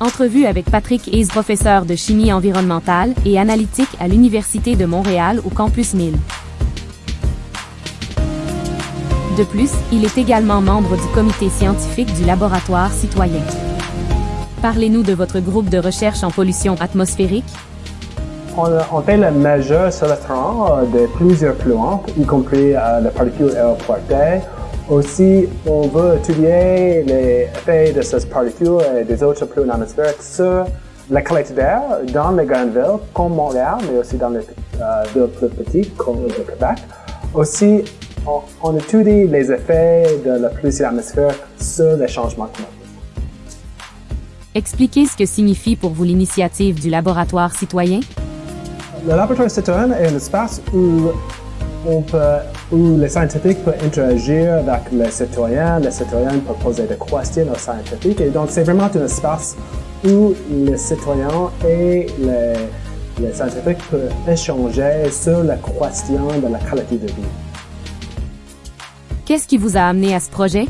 Entrevue avec Patrick Hayes, professeur de chimie environnementale et analytique à l'Université de Montréal au campus 1000. De plus, il est également membre du comité scientifique du laboratoire citoyen. Parlez-nous de votre groupe de recherche en pollution atmosphérique. On, on fait la mesure sur le terrain de plusieurs polluants, y compris euh, les particules aéroportées. Aussi, on veut étudier les effets de ces particules et des autres polluants atmosphériques sur la qualité d'air dans les grandes villes comme Montréal, mais aussi dans les euh, villes plus petites comme le Québec. Aussi, on, on étudie les effets de la pollution atmosphérique sur les changements climatiques. Expliquez ce que signifie pour vous l'initiative du laboratoire citoyen. Le laboratoire citoyen est un espace où, on peut, où les scientifiques peuvent interagir avec les citoyens, les citoyens peuvent poser des questions aux scientifiques. Et donc, c'est vraiment un espace où les citoyens et les, les scientifiques peuvent échanger sur la question de la qualité de vie. Qu'est-ce qui vous a amené à ce projet?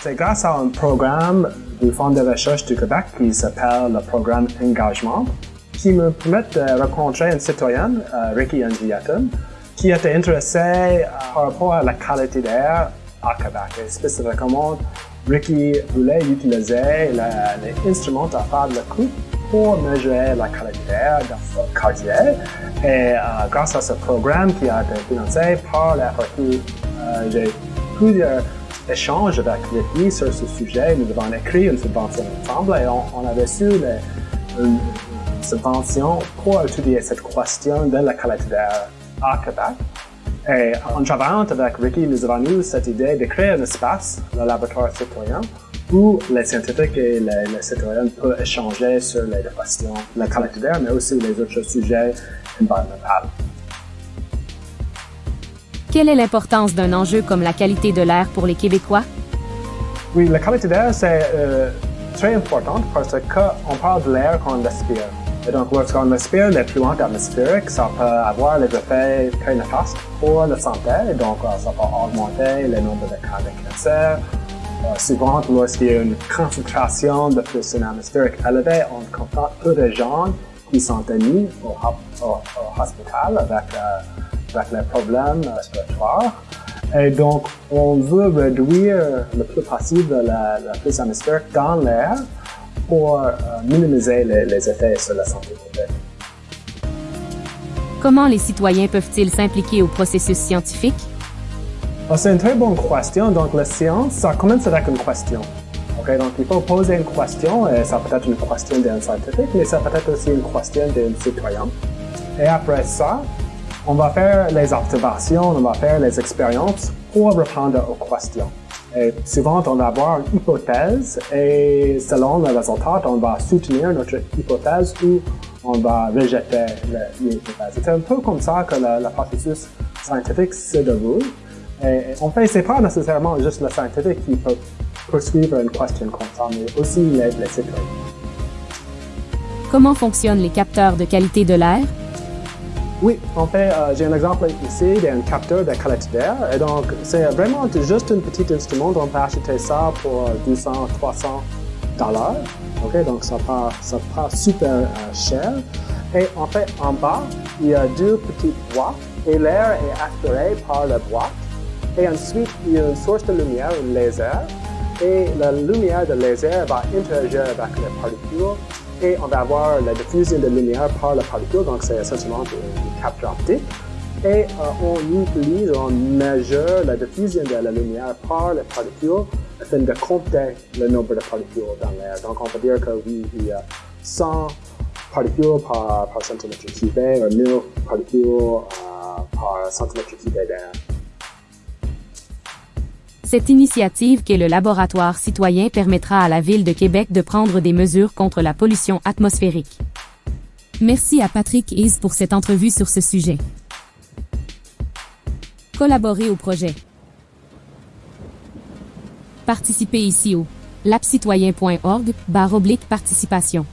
C'est grâce à un programme du Fonds de recherche du Québec qui s'appelle le programme Engagement, qui me permet de rencontrer une citoyenne, euh, Ricky Angiatum, qui était intéressée euh, par rapport à la qualité d'air à Québec. Et spécifiquement, Ricky voulait utiliser la- les instruments à faible coût pour mesurer la qualité d'air dans son quartier. Et euh, grâce à ce programme qui a été financé par la FRQ, euh, j'ai plusieurs échanges avec Ricky sur ce sujet. Nous avons écrit une subvention ensemble et on, on a reçu le- une subvention pour étudier cette question de la qualité d'air à Québec. Et en travaillant avec Ricky, nous avons eu cette idée de créer un espace, le laboratoire citoyen, où les scientifiques et les, les citoyens peuvent échanger sur les questions de la qualité d'air, mais aussi les autres sujets environnementaux. Quelle est l'importance d'un enjeu comme la qualité de l'air pour les Québécois? Oui, la qualité d'air, c'est euh, très important parce qu'on parle de l'air qu'on respire. Donc, lorsqu'on respire les polluants atmosphériques, ça peut avoir des effets très néfastes pour la santé. Donc, euh, ça peut augmenter le nombre de cas de cancer. Euh, souvent, lorsqu'il y a une concentration de pollution atmosphérique élevée, on constate peu de gens qui sont admis au, au- hospital avec, euh, avec les problèmes euh, respiratoires. Et donc, on veut réduire le plus possible la, la atmosphérique dans l'air pour euh, minimiser les, les effets sur la santé publique. Comment les citoyens peuvent-ils s'impliquer au processus scientifique? Alors, C'est une très bonne question. Donc, la science, ça commence avec une question. Ok, Donc, il faut poser une question, et ça peut être une question d'un scientifique, mais ça peut être aussi une question d'un citoyen. Et après ça, on va faire les observations, on va faire les expériences pour répondre aux questions. Et souvent, on va avoir une hypothèse et selon le résultat, on va soutenir notre hypothèse ou on va rejeter l'hypothèse. C'est un peu comme ça que le, le processus scientifique se déroule. Et en fait, c'est pas nécessairement juste le scientifique qui peut poursuivre une question comme ça, mais aussi les, les citoyens. Comment fonctionnent les capteurs de qualité de l'air? Oui, en fait, euh, j'ai un exemple ici d'un capteur de qualité d'air. Et donc, c'est vraiment juste un petit instrument. On peut acheter ça pour 200, 300 dollars. OK, donc ça pas, ça pas super euh, cher. Et en fait, en bas, il y a deux petites boîtes et l'air est aspiré par la boîte. Et ensuite, il y a une source de lumière, un laser. Et la lumière de laser va interagir avec les particules et on va avoir la diffusion de lumière par la particule, donc c'est essentiellement une capture optique. Et euh, on utilise, on mesure la diffusion de la lumière par les particules afin de compter le nombre de particules dans l'air. Donc on peut dire que oui, il y a 100 particules par, par centimètre cubé, ou 1000 particules euh, par centimètre cubé d'air. Cette initiative qu'est le laboratoire citoyen permettra à la Ville de Québec de prendre des mesures contre la pollution atmosphérique. Merci à Patrick Hayes pour cette entrevue sur ce sujet. Collaborez au projet. Participez ici au lapcitoyen.org barre oblique participation.